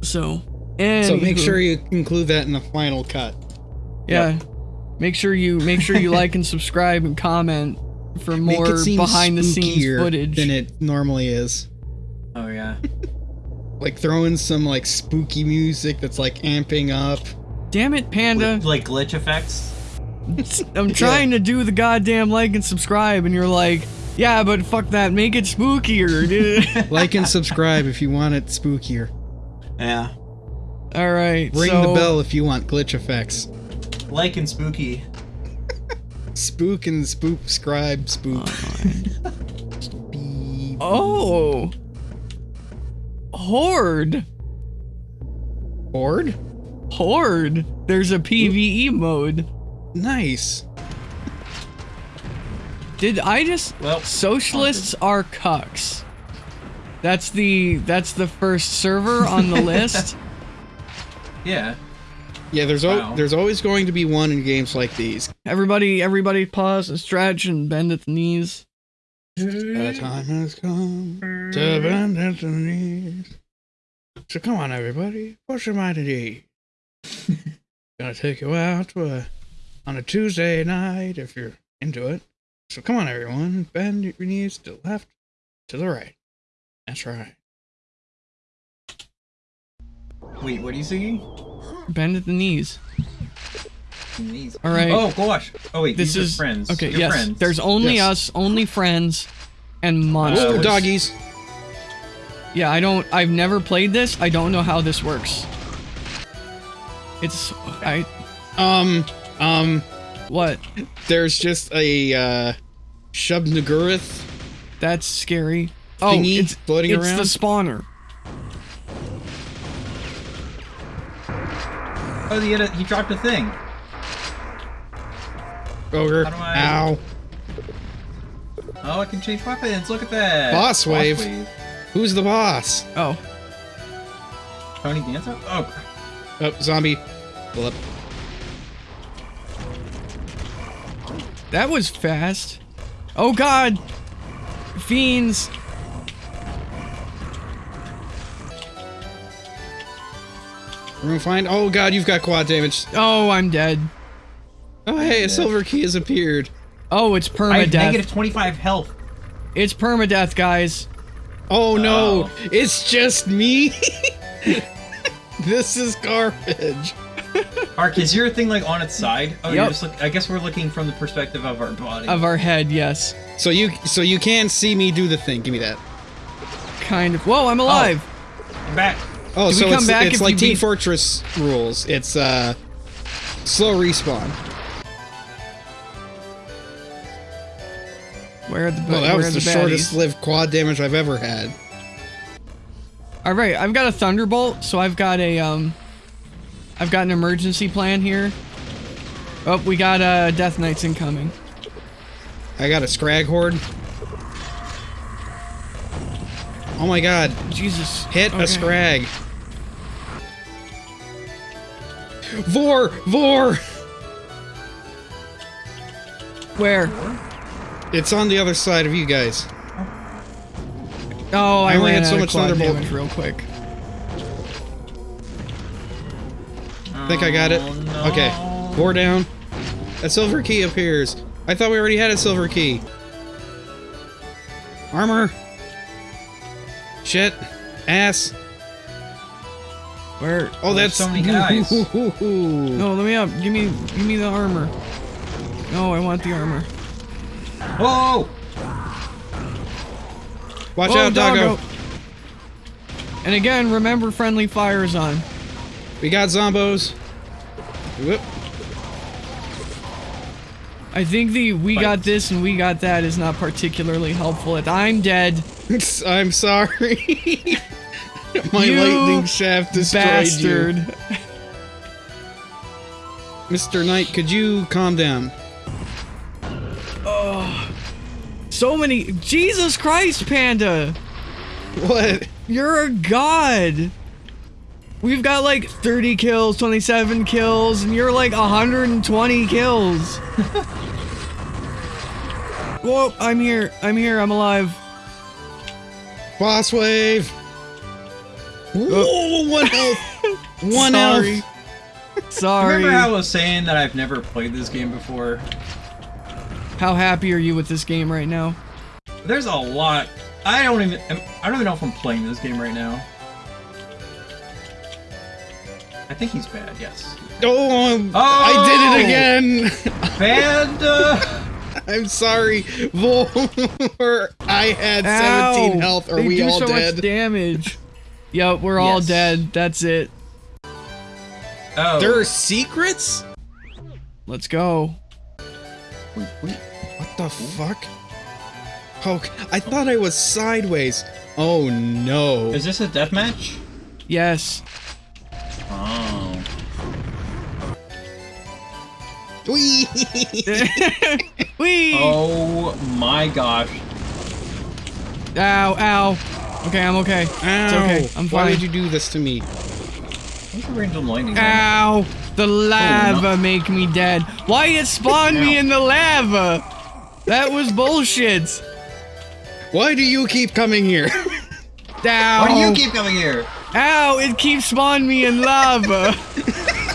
[SPEAKER 1] So, and
[SPEAKER 3] So make sure you include that in the final cut.
[SPEAKER 1] yeah, make sure you make sure you like and subscribe and comment for more behind the scenes
[SPEAKER 3] spookier
[SPEAKER 1] footage.
[SPEAKER 3] than it normally is.
[SPEAKER 2] Oh yeah. <laughs>
[SPEAKER 3] Like throw in some like spooky music that's like amping up.
[SPEAKER 1] Damn it, Panda!
[SPEAKER 2] Like glitch effects. <laughs>
[SPEAKER 1] I'm trying to do the goddamn like and subscribe, and you're like, yeah, but fuck that, make it spookier, dude. <laughs>
[SPEAKER 3] Like and subscribe if you want it spookier.
[SPEAKER 2] Yeah.
[SPEAKER 1] All right,
[SPEAKER 3] Ring
[SPEAKER 1] so,
[SPEAKER 3] the bell if you want glitch effects.
[SPEAKER 2] Like and spooky.
[SPEAKER 3] Spook and spook scribe spook.
[SPEAKER 1] Oh, oh. horde,
[SPEAKER 3] Board?
[SPEAKER 1] Horde. There's a PVE mode.
[SPEAKER 3] Nice.
[SPEAKER 1] Did I just?
[SPEAKER 2] Well,
[SPEAKER 1] Socialists are cucks. That's the that's the first server on the <laughs> list.
[SPEAKER 2] Yeah.
[SPEAKER 3] Yeah, there's al-
[SPEAKER 2] Wow.
[SPEAKER 3] there's always going to be one in games like these.
[SPEAKER 1] Everybody, everybody, pause and stretch and bend at the knees.
[SPEAKER 3] The time has come to bend at the knees. So come on, everybody, push your mind at ease. Gonna take you out to a, on a Tuesday night if you're into it. So come on, everyone, bend your knees to the left, to the right. That's right.
[SPEAKER 2] Wait, what are you singing?
[SPEAKER 1] Bend at the knees.
[SPEAKER 2] Knees.
[SPEAKER 1] All right.
[SPEAKER 2] Oh gosh. Oh wait,
[SPEAKER 1] This
[SPEAKER 2] these
[SPEAKER 1] is
[SPEAKER 2] are friends.
[SPEAKER 1] Okay,
[SPEAKER 2] You're
[SPEAKER 1] yes.
[SPEAKER 2] friends.
[SPEAKER 1] There's only
[SPEAKER 3] Yes.
[SPEAKER 1] us, only friends, and monsters.
[SPEAKER 2] Uh,
[SPEAKER 3] Ooh, doggies.
[SPEAKER 1] Yeah, I don't. I've never played this. I don't know how this works. It's I
[SPEAKER 3] Um, um,
[SPEAKER 1] what?
[SPEAKER 3] there's just a uh, Shub Niggurath.
[SPEAKER 1] That's scary. Oh, it's
[SPEAKER 3] floating
[SPEAKER 1] it's
[SPEAKER 3] around?
[SPEAKER 1] the spawner.
[SPEAKER 2] Oh, he, had a, he dropped a thing.
[SPEAKER 3] Ogre.
[SPEAKER 2] How do I-
[SPEAKER 3] Ow.
[SPEAKER 2] Oh, I can change weapons. Look at that.
[SPEAKER 3] Boss wave. Who's the boss?
[SPEAKER 1] Oh,
[SPEAKER 2] Tony Danza? Oh, crap.
[SPEAKER 3] Oh, zombie.
[SPEAKER 1] That was fast. Oh God, fiends.
[SPEAKER 3] We're gonna find. Oh god, you've got quad damage.
[SPEAKER 1] Oh, I'm dead.
[SPEAKER 3] Oh hey, a silver key has appeared.
[SPEAKER 1] Oh, it's
[SPEAKER 2] I have
[SPEAKER 1] permadeath.
[SPEAKER 2] negative 25 health.
[SPEAKER 1] It's permadeath, guys.
[SPEAKER 3] Oh no,
[SPEAKER 2] Oh.
[SPEAKER 3] it's just me. <laughs> this is garbage. <laughs>
[SPEAKER 2] Ark, is your thing like on its side? Oh, you're
[SPEAKER 1] Yep.
[SPEAKER 2] just look. I guess we're looking from the perspective of our body.
[SPEAKER 1] Of our head, yes.
[SPEAKER 3] So you, so you can see me do the thing. Give me that.
[SPEAKER 1] Kind of. Whoa, I'm alive.
[SPEAKER 2] I'm back.
[SPEAKER 3] Oh,
[SPEAKER 1] Do we
[SPEAKER 3] so
[SPEAKER 1] come
[SPEAKER 3] it's,
[SPEAKER 1] back
[SPEAKER 3] it's like
[SPEAKER 1] you
[SPEAKER 3] Team
[SPEAKER 1] beat-
[SPEAKER 3] Fortress rules. It's uh, slow respawn.
[SPEAKER 1] Where are the
[SPEAKER 3] Well, that was the,
[SPEAKER 1] the
[SPEAKER 3] shortest-lived quad damage I've ever had.
[SPEAKER 1] All right, I've got a thunderbolt, so I've got a um, I've got an emergency plan here. Oh, we got uh, Death Knights incoming.
[SPEAKER 3] I got a Scrag Horde. Oh my god,
[SPEAKER 1] Jesus,
[SPEAKER 3] hit a Scrag. Vore! Vore!
[SPEAKER 1] Where?
[SPEAKER 3] It's on the other side of you guys.
[SPEAKER 1] Oh, I,
[SPEAKER 3] I only
[SPEAKER 1] ran
[SPEAKER 3] had so
[SPEAKER 1] out of
[SPEAKER 3] much
[SPEAKER 1] quad
[SPEAKER 3] Thunderbolt.
[SPEAKER 1] damage real quick.
[SPEAKER 3] I think I got it.
[SPEAKER 2] Oh, no.
[SPEAKER 3] Okay. Four down. A silver key appears. I thought we already had a silver key. Armor. Shit. Ass.
[SPEAKER 1] Where?
[SPEAKER 3] Oh,
[SPEAKER 2] There's
[SPEAKER 3] that's
[SPEAKER 2] so many guys. <laughs>
[SPEAKER 1] No, let me up. Give me, give me the armor. No, I want the armor.
[SPEAKER 2] Whoa!
[SPEAKER 3] Watch
[SPEAKER 1] Whoa,
[SPEAKER 3] out, doggo.
[SPEAKER 1] And again, remember friendly fire is on.
[SPEAKER 3] We got zombos. Whoop.
[SPEAKER 1] I think the we
[SPEAKER 2] Fight.
[SPEAKER 1] got this and we got that is not particularly helpful. At I'm dead, <laughs>
[SPEAKER 3] I'm sorry. <laughs> My
[SPEAKER 1] You
[SPEAKER 3] lightning shaft destroyed
[SPEAKER 1] bastard.
[SPEAKER 3] you. Mr. Knight, could you calm down?
[SPEAKER 1] So many. Jesus Christ, Panda!
[SPEAKER 3] What?
[SPEAKER 1] You're a god. We've got like 30 kills, 27 kills, and you're like 120 kills. <laughs> Whoa, I'm here. I'm here. I'm alive.
[SPEAKER 3] Boss wave. Whoa, oh, one health. <laughs> One
[SPEAKER 1] Sorry.
[SPEAKER 3] health.
[SPEAKER 1] Sorry.
[SPEAKER 2] Remember how I was saying that I've never played this game before?
[SPEAKER 1] How happy are you with this game right now?
[SPEAKER 2] There's a lot. I don't even. I don't even know if I'm playing this game right now. I think he's bad. Yes.
[SPEAKER 3] Oh,
[SPEAKER 2] Oh!
[SPEAKER 3] I did it again. <laughs>
[SPEAKER 2] Bad. Uh, <laughs>
[SPEAKER 3] I'm sorry, Voldemort. I had 17 health. Are
[SPEAKER 1] they
[SPEAKER 3] we
[SPEAKER 1] do
[SPEAKER 3] all
[SPEAKER 1] so
[SPEAKER 3] dead?
[SPEAKER 1] much damage. Yep, we're all
[SPEAKER 2] Yes.
[SPEAKER 1] dead. That's it.
[SPEAKER 2] oh.
[SPEAKER 3] There are secrets?
[SPEAKER 1] Let's go.
[SPEAKER 2] Wait, wait.
[SPEAKER 3] What the fuck? Oh, I thought I was sideways. Oh no.
[SPEAKER 2] Is this a death match?
[SPEAKER 1] Yes.
[SPEAKER 2] Oh.
[SPEAKER 3] Whee! <laughs>
[SPEAKER 1] Whee!
[SPEAKER 2] Oh my gosh.
[SPEAKER 1] Ow, ow. Okay, I'm okay. It's okay. I'm
[SPEAKER 3] Why
[SPEAKER 1] fine.
[SPEAKER 3] did you do this to me?
[SPEAKER 2] What's the range of lightning?
[SPEAKER 1] Ow! The lava oh,
[SPEAKER 2] no.
[SPEAKER 1] make me dead. Why it spawned me in the lava? That was bullshit.
[SPEAKER 3] Why do you keep coming here?
[SPEAKER 1] Ow!
[SPEAKER 2] Why do you keep coming here?
[SPEAKER 1] Ow! It keeps spawning me in lava. <laughs>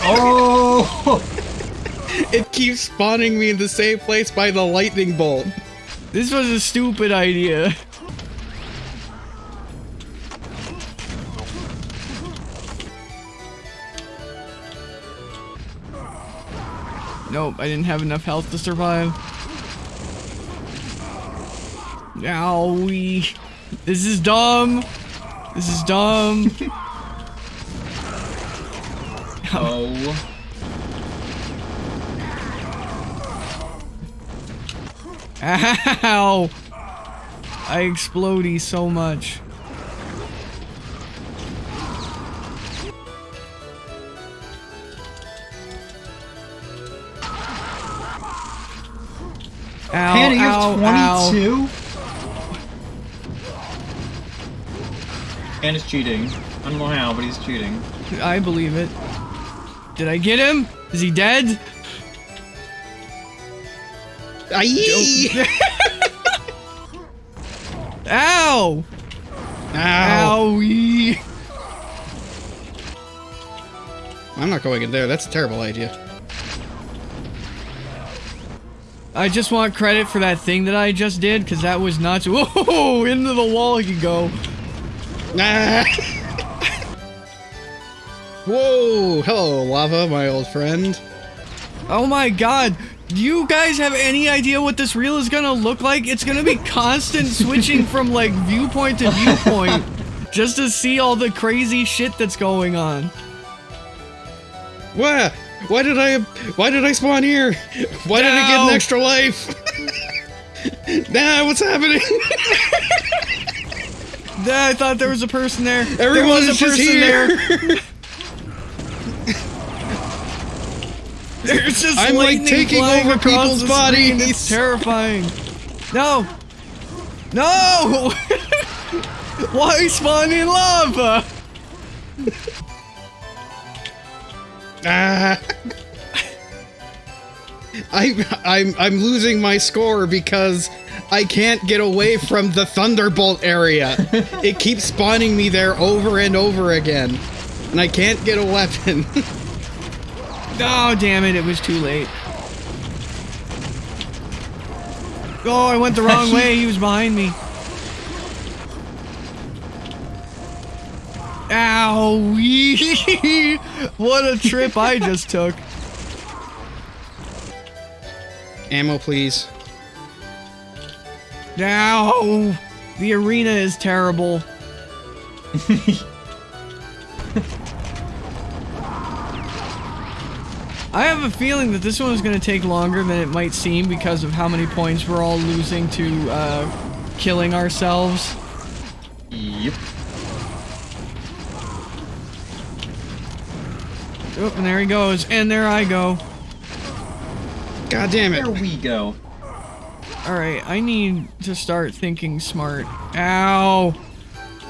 [SPEAKER 2] Oh.
[SPEAKER 3] it keeps spawning me in the same place by the lightning bolt.
[SPEAKER 1] this was a stupid idea. Nope, I didn't have enough health to survive. Owie. This is dumb. This is dumb. <laughs>
[SPEAKER 2] Oh. <laughs>
[SPEAKER 1] Ow! I explodey so much. Ow,
[SPEAKER 2] Hannah, you
[SPEAKER 1] ow,
[SPEAKER 2] have
[SPEAKER 1] ow.
[SPEAKER 2] 22? And is cheating. I don't know how, but he's cheating.
[SPEAKER 1] I believe it. Did I get him? Is he dead?
[SPEAKER 3] Aye! <laughs>
[SPEAKER 1] Ow!
[SPEAKER 3] Ow.
[SPEAKER 1] Owie!
[SPEAKER 3] I'm not going in there. That's a terrible idea.
[SPEAKER 1] I just want credit for that thing that I just did, because that was nuts. <laughs> Whoa! Into the wall you go.
[SPEAKER 3] Ah. <laughs> Whoa! Hello, lava, my old friend.
[SPEAKER 1] Oh my god. Do you guys have any idea what this reel is gonna look like? It's gonna be constant <laughs> switching from like viewpoint to viewpoint just to see all the crazy shit that's going on.
[SPEAKER 3] Why? Why did I? Why did I spawn here? Why did I get an extra life? <laughs> nah, what's happening? <laughs>
[SPEAKER 1] Yeah, I thought there was a person there. there was a
[SPEAKER 3] just
[SPEAKER 1] person
[SPEAKER 3] here.
[SPEAKER 1] there. <laughs> There's just
[SPEAKER 3] I'm, like, taking over people's bodies.
[SPEAKER 1] It's terrifying. No. No. Why spawn in lava?
[SPEAKER 3] Ah. <laughs> I, I'm I'm losing my score because I can't get away from the thunderbolt area. <laughs> it keeps spawning me there over and over again, and I can't get a weapon. <laughs>
[SPEAKER 1] Oh, damn it, it was too late. Oh, I went the wrong way. He was behind me. Ow! <laughs> what a trip I just took.
[SPEAKER 3] Ammo, please.
[SPEAKER 1] Ow! The arena is terrible. <laughs> I have a feeling that this one is going to take longer than it might seem because of how many points we're all losing to uh, killing ourselves. Oh, and there he goes. And there I go.
[SPEAKER 3] God damn it.
[SPEAKER 2] There we go.
[SPEAKER 1] Alright, I need to start thinking smart. Ow!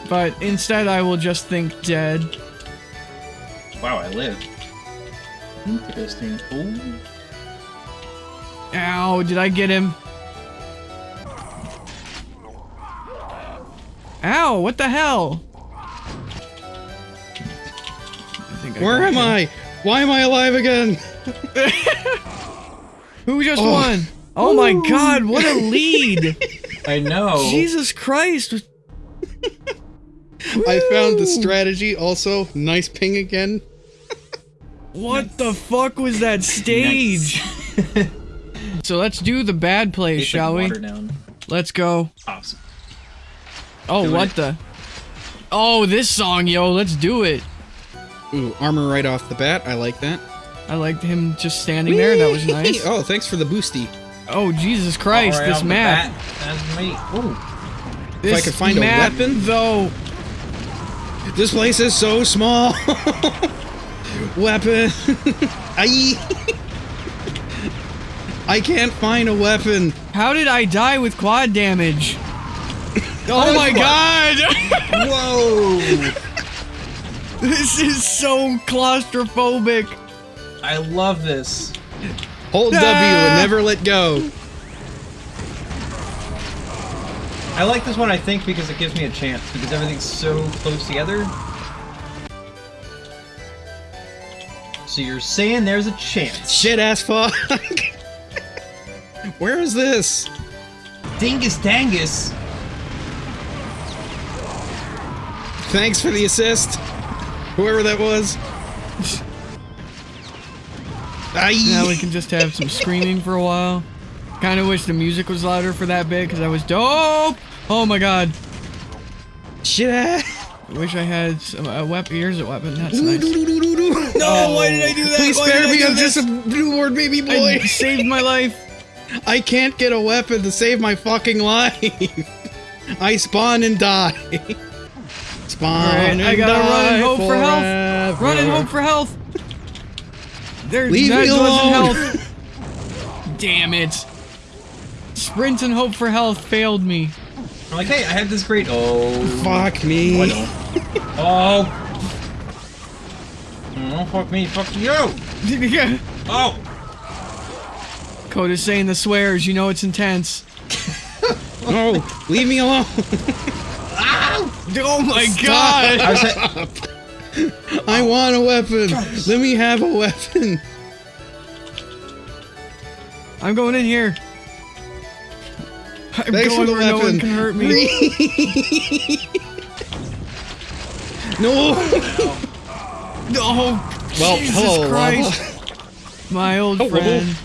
[SPEAKER 1] But instead I will just think dead.
[SPEAKER 2] Wow, I lived. Interesting. Ooh.
[SPEAKER 1] Ow, did I get him? Ow, what the hell?
[SPEAKER 3] Where am. I? Why am I alive again? <laughs>
[SPEAKER 1] Who just
[SPEAKER 3] Oh.
[SPEAKER 1] won? Oh my god, what a <laughs> lead!
[SPEAKER 2] I know.
[SPEAKER 1] Jesus Christ!
[SPEAKER 3] I found the strategy also. Nice ping again. <laughs>
[SPEAKER 1] What the fuck was that stage? so let's do the bad plays,
[SPEAKER 2] Taste like
[SPEAKER 1] shall we?
[SPEAKER 2] down.
[SPEAKER 1] Let's go.
[SPEAKER 2] Awesome.
[SPEAKER 1] Oh,
[SPEAKER 2] Doing
[SPEAKER 1] what
[SPEAKER 2] it.
[SPEAKER 1] the? Oh, this song, yo, let's do it.
[SPEAKER 3] Ooh, armor right off the bat. I like that.
[SPEAKER 1] I liked him just standing there. That was nice.
[SPEAKER 3] Oh, thanks for the boosty.
[SPEAKER 1] Oh, Jesus Christ,
[SPEAKER 2] All right,
[SPEAKER 1] this
[SPEAKER 2] off the
[SPEAKER 1] map.
[SPEAKER 2] bat, That's me. Ooh.
[SPEAKER 1] This
[SPEAKER 3] I could find a weapon?
[SPEAKER 1] though.
[SPEAKER 3] This place is so small. <laughs> weapon. <laughs> I. I can't find a weapon.
[SPEAKER 1] How did I die with quad damage? <laughs> Oh, oh my god!
[SPEAKER 2] Whoa! <laughs>
[SPEAKER 1] this is so claustrophobic.
[SPEAKER 2] I love this.
[SPEAKER 3] Hold W
[SPEAKER 1] Ah!
[SPEAKER 3] and never let go.
[SPEAKER 2] I like this one, I think, because it gives me a chance, because everything's so close together. So you're saying there's a chance.
[SPEAKER 3] Shit ass fuck. <laughs> Where is this?
[SPEAKER 2] Dingus Dangus!
[SPEAKER 3] Thanks for the assist. Whoever that was.
[SPEAKER 1] Now we can just have some screaming for a while. Kind of wish the music was louder for that bit because that was dope. Oh my god.
[SPEAKER 3] Shit.
[SPEAKER 1] I wish I had some, uh, a weapon. Here's a weapon. That's nice. <laughs>
[SPEAKER 3] No, oh.
[SPEAKER 1] why did I do that?
[SPEAKER 3] Please
[SPEAKER 1] Why
[SPEAKER 3] spare me. I'm
[SPEAKER 1] this?
[SPEAKER 3] just a newborn baby boy.
[SPEAKER 1] I
[SPEAKER 3] boy. <laughs>
[SPEAKER 1] saved my life.
[SPEAKER 3] I can't get a weapon to save my fucking life. <laughs> I spawn and die. Spawn
[SPEAKER 1] Alright,
[SPEAKER 3] and
[SPEAKER 1] I gotta run and hope for health.
[SPEAKER 3] forever.
[SPEAKER 1] Run and hope for health. There,
[SPEAKER 3] Leave
[SPEAKER 1] that
[SPEAKER 3] me
[SPEAKER 1] wasn't
[SPEAKER 3] alone.
[SPEAKER 1] health. Damn it. Sprint and hope for health failed me.
[SPEAKER 2] I'm like, hey, I have this great. Oh.
[SPEAKER 3] Fuck me.
[SPEAKER 2] don't. Oh! Oh, fuck me, fuck you! <laughs> Oh!
[SPEAKER 1] Coda's saying the swears, you know it's intense. <laughs>
[SPEAKER 3] No, leave me alone. <laughs> <laughs>
[SPEAKER 1] Oh my
[SPEAKER 2] I
[SPEAKER 1] god!
[SPEAKER 2] at, <laughs>
[SPEAKER 3] I want a weapon. Let me have a weapon.
[SPEAKER 1] I'm going in here. I'm
[SPEAKER 3] Thanks for the
[SPEAKER 1] where no one can hurt me. <laughs>
[SPEAKER 3] no.
[SPEAKER 1] Oh,
[SPEAKER 3] Well,
[SPEAKER 1] Jesus
[SPEAKER 3] hello,
[SPEAKER 1] Christ. My old
[SPEAKER 3] whoa.
[SPEAKER 1] friend.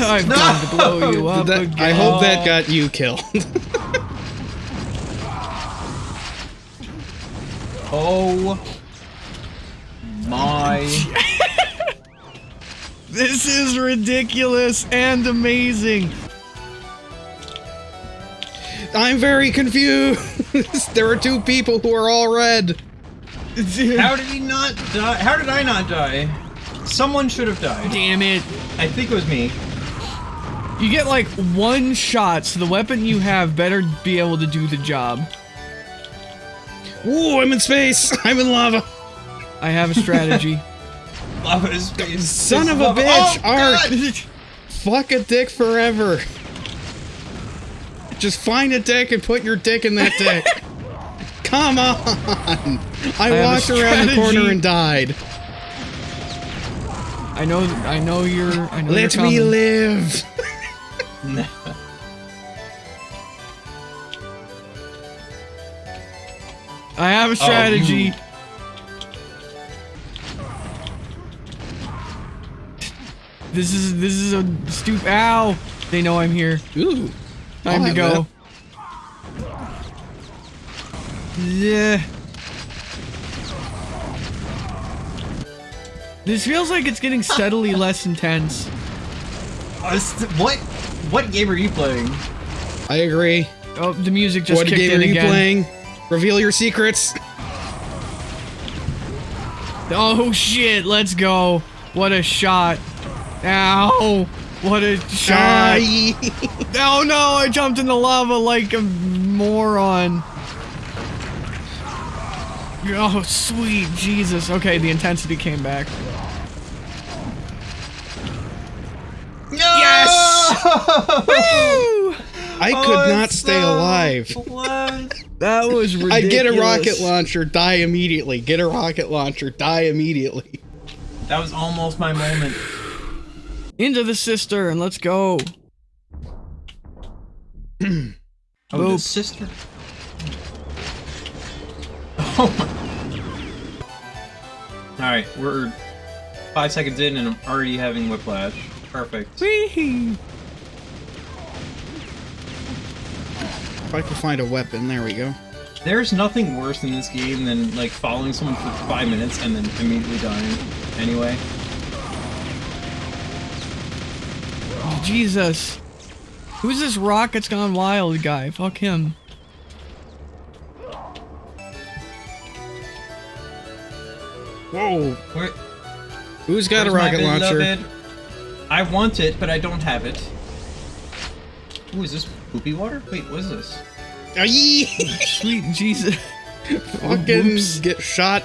[SPEAKER 1] I've come to blow you up
[SPEAKER 3] That-
[SPEAKER 1] again.
[SPEAKER 3] I hope that got you killed.
[SPEAKER 2] Oh. My. <laughs>
[SPEAKER 1] This is ridiculous and amazing.
[SPEAKER 3] I'm very confused. <laughs> there are two people who are all red. <laughs>
[SPEAKER 2] How did he not die? How did I not die? Someone should have died.
[SPEAKER 1] Damn it.
[SPEAKER 2] I think it was me.
[SPEAKER 1] You get like one shot, so the weapon you have better be able to do the job.
[SPEAKER 3] Ooh, I'm in space. <laughs> I'm in lava.
[SPEAKER 1] I have a strategy. <laughs>
[SPEAKER 2] Lava is, is
[SPEAKER 3] Son
[SPEAKER 2] is
[SPEAKER 3] of a bitch,
[SPEAKER 2] Oh,
[SPEAKER 3] Art. <laughs> Fuck a dick forever. Just find a dick and put your dick in that dick. Come on. I,
[SPEAKER 1] have a
[SPEAKER 3] walked around the corner and died.
[SPEAKER 1] I know, I know you're. I know
[SPEAKER 3] Let
[SPEAKER 1] you're
[SPEAKER 3] me live.
[SPEAKER 1] I have a
[SPEAKER 2] Oh,
[SPEAKER 1] strategy.
[SPEAKER 2] you-
[SPEAKER 1] This is this is a stoop. Ow! They know I'm here.
[SPEAKER 3] Ooh.
[SPEAKER 1] Time
[SPEAKER 3] I'll
[SPEAKER 1] to go. Yeah. This feels like it's getting <laughs> steadily less intense.
[SPEAKER 2] Uh, what? What game are you playing?
[SPEAKER 3] I agree.
[SPEAKER 1] Oh, the music just
[SPEAKER 3] what
[SPEAKER 1] kicked
[SPEAKER 3] game
[SPEAKER 1] in
[SPEAKER 3] are you playing? Reveal your secrets.
[SPEAKER 1] Oh shit! Let's go. What a shot! Ow! What a shot! <laughs> Oh no! I jumped in the lava like a moron. Oh sweet Jesus! Okay, the intensity came back.
[SPEAKER 2] Yes! <laughs>
[SPEAKER 1] Woo!
[SPEAKER 3] I
[SPEAKER 2] Oh,
[SPEAKER 3] could not stay alive. <laughs>
[SPEAKER 1] That was ridiculous. <laughs>
[SPEAKER 3] I'd get a rocket launcher, die immediately. Get a rocket launcher, die immediately.
[SPEAKER 2] That was almost my moment.
[SPEAKER 1] Into the sister and let's go. <clears throat>
[SPEAKER 2] Oh, the
[SPEAKER 1] Boop.
[SPEAKER 2] sister. <laughs> Oh my. Alright, we're five seconds in and I'm already having whiplash. Perfect.
[SPEAKER 1] Whee!
[SPEAKER 3] If I can find a weapon, there we go.
[SPEAKER 2] There's nothing worse in this game than like following someone for five minutes and then immediately dying. Anyway.
[SPEAKER 1] Oh, Jesus. Who's this Rockets Gone Wild guy? Fuck him.
[SPEAKER 3] Whoa!
[SPEAKER 2] Where,
[SPEAKER 3] Who's got a rocket launcher?
[SPEAKER 2] beloved? I want it, but I don't have it. Ooh, is this poopy water? Wait, what is this?
[SPEAKER 3] Aye! <laughs>
[SPEAKER 1] Sweet Jesus.
[SPEAKER 3] Fucking
[SPEAKER 1] Whoops.
[SPEAKER 3] get shot.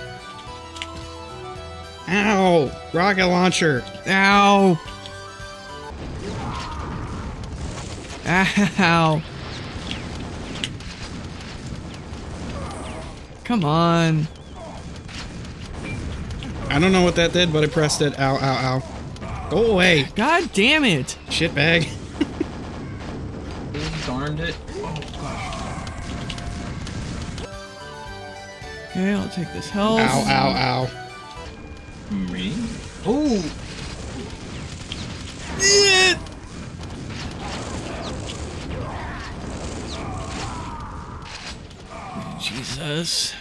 [SPEAKER 3] Ow! Rocket launcher.
[SPEAKER 1] Ow. Ow. Come on.
[SPEAKER 3] I don't know what that did, but I pressed it. Ow, ow, ow. Go away,
[SPEAKER 1] God damn it.
[SPEAKER 3] shitbag.
[SPEAKER 2] Darned it. Oh gosh.
[SPEAKER 1] Okay, I'll take this health.
[SPEAKER 3] Ow, ow, ow.
[SPEAKER 2] Me? Ooh!
[SPEAKER 1] Eh. Jesus.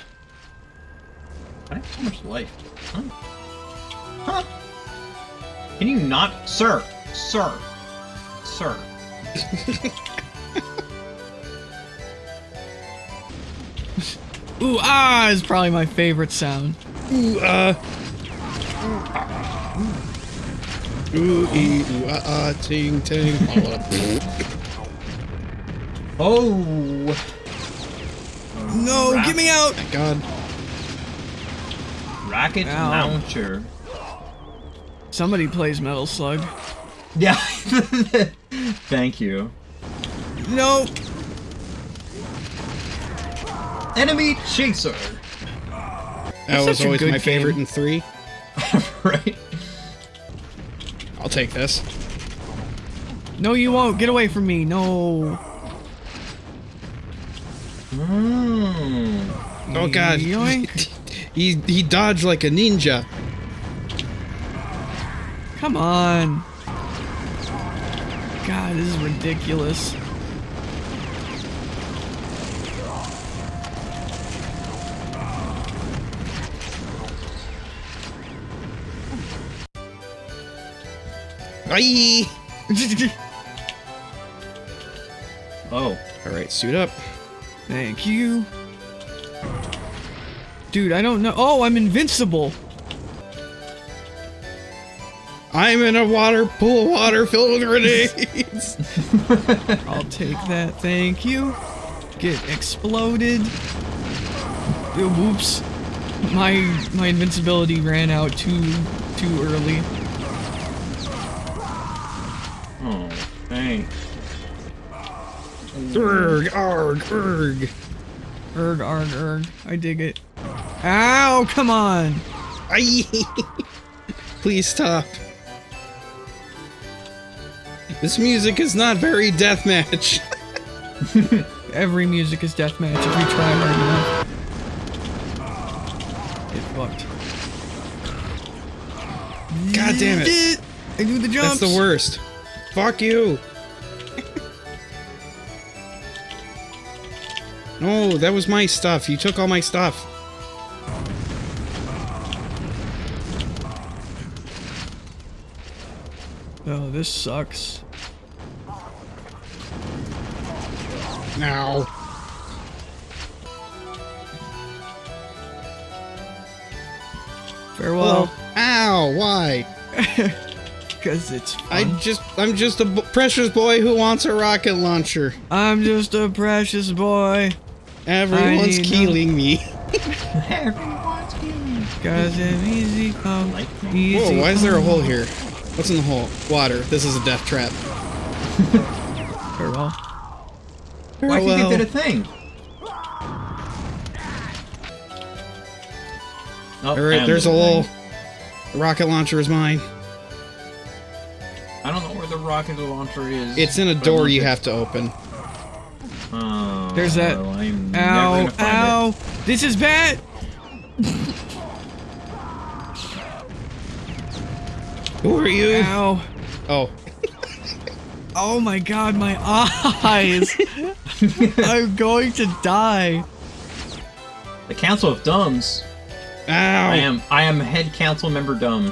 [SPEAKER 2] I have so much life. Huh? Huh? Can you not? Sir! Sir! Sir. <laughs>
[SPEAKER 1] Ooh, ah is probably my favorite sound.
[SPEAKER 3] Ooh ah. Ooh, ee, ooh, ah, ah, ting, ting. <laughs>
[SPEAKER 2] Oh!
[SPEAKER 1] No,
[SPEAKER 2] Rap-
[SPEAKER 1] get me out!
[SPEAKER 3] Thank God.
[SPEAKER 2] Rocket
[SPEAKER 1] Ow.
[SPEAKER 2] launcher.
[SPEAKER 1] Somebody plays Metal Slug.
[SPEAKER 2] Yeah. <laughs> Thank you.
[SPEAKER 1] No!
[SPEAKER 2] Enemy chaser!
[SPEAKER 3] That was always
[SPEAKER 1] good
[SPEAKER 3] my favorite
[SPEAKER 1] game.
[SPEAKER 3] in three. <laughs>
[SPEAKER 2] right?
[SPEAKER 3] I'll take this.
[SPEAKER 1] No, you won't. Get away from me. No.
[SPEAKER 2] Mm.
[SPEAKER 3] Oh God.
[SPEAKER 1] Yoink. <laughs>
[SPEAKER 3] he he dodged like a ninja.
[SPEAKER 1] Come on. God, this is ridiculous.
[SPEAKER 3] Aye. <laughs>
[SPEAKER 2] Oh.
[SPEAKER 3] All right, suit up.
[SPEAKER 1] Thank you. Dude, I don't know. Oh, I'm invincible.
[SPEAKER 3] I'm in a water pool of water filled with grenades. <laughs> <laughs>
[SPEAKER 1] I'll take that. Thank you. Get exploded. Uh, Whoops. My my invincibility ran out too too early.
[SPEAKER 2] Thanks.
[SPEAKER 3] Urg, arg, erg.
[SPEAKER 1] Erg, arg, erg. I dig it. Ow, come on.
[SPEAKER 3] Aye. Please stop. This music is not very deathmatch. <laughs>
[SPEAKER 1] Every music is deathmatch if you try hard enough. Get fucked.
[SPEAKER 3] God damn it.
[SPEAKER 1] I do the jumps.
[SPEAKER 3] That's the worst. Fuck you. No, that was my stuff. You took all my stuff.
[SPEAKER 1] Oh, this sucks.
[SPEAKER 3] Now.
[SPEAKER 1] Farewell.
[SPEAKER 3] Ow, why? <laughs>
[SPEAKER 1] Because it's
[SPEAKER 3] I just, I'm just a b- precious boy who wants a rocket launcher.
[SPEAKER 1] I'm just a precious boy. <laughs>
[SPEAKER 3] Everyone's killing me.
[SPEAKER 2] Everyone's killing.
[SPEAKER 1] Cause I'm easy come,
[SPEAKER 2] Like me.
[SPEAKER 1] easy
[SPEAKER 3] Whoa, why is there a hole here? What's in the hole? Water. This is a death trap.
[SPEAKER 1] Farewell.
[SPEAKER 2] Why do you think
[SPEAKER 3] Farewell.
[SPEAKER 2] Oh, it did a thing? Oh,
[SPEAKER 3] Alright, there's a
[SPEAKER 2] thing.
[SPEAKER 3] little... The rocket launcher is mine.
[SPEAKER 2] I don't know where the rocket launcher is.
[SPEAKER 3] It's in a door you have to open.
[SPEAKER 1] There's that-
[SPEAKER 2] I'm never
[SPEAKER 1] Ow,
[SPEAKER 2] gonna
[SPEAKER 1] ow. This is bad.
[SPEAKER 3] Who are you?
[SPEAKER 1] Ow.
[SPEAKER 3] Oh,
[SPEAKER 1] Oh my god, my eyes. <laughs> I'm going to die.
[SPEAKER 2] The Council of Dumbs.
[SPEAKER 3] ow!
[SPEAKER 2] I am I am head council member dumb.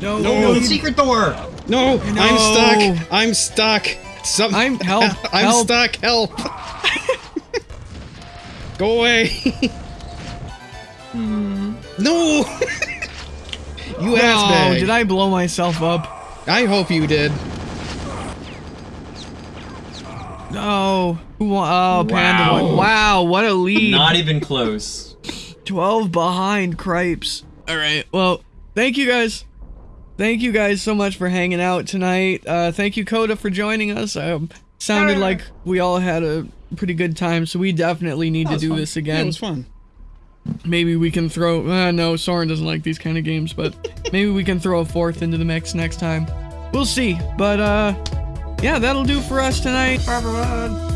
[SPEAKER 1] No,
[SPEAKER 3] No.
[SPEAKER 1] You-
[SPEAKER 2] the secret door!
[SPEAKER 3] No,
[SPEAKER 1] No.
[SPEAKER 3] I'm stuck. I'm stuck. <laughs> Some.
[SPEAKER 1] I'm- <laughs> help,
[SPEAKER 3] I'm
[SPEAKER 1] help.
[SPEAKER 3] stuck. Help. <laughs> Go away.
[SPEAKER 2] Hmm.
[SPEAKER 3] no. you ass
[SPEAKER 1] No,
[SPEAKER 3] bag.
[SPEAKER 1] did I blow myself up?
[SPEAKER 3] I hope you did.
[SPEAKER 1] No. Who wa- Oh, Panda
[SPEAKER 2] Wow.
[SPEAKER 1] won. Wow, what a lead.
[SPEAKER 2] Not even close.
[SPEAKER 1] 12 behind Cripes. All right. Well, thank you guys. Thank you guys so much for hanging out tonight. Uh, thank you, Coda, for joining us. Um, sounded like we all had a pretty good time, so we definitely need to do
[SPEAKER 2] fun.
[SPEAKER 1] this
[SPEAKER 3] Yeah,
[SPEAKER 1] again.
[SPEAKER 3] it was fun.
[SPEAKER 1] maybe we can throw. Uh, no, Soren doesn't like these kind of games, but <laughs> maybe we can throw a fourth into the mix next time. We'll see. But uh, yeah, that'll do for us tonight. Bye, everyone.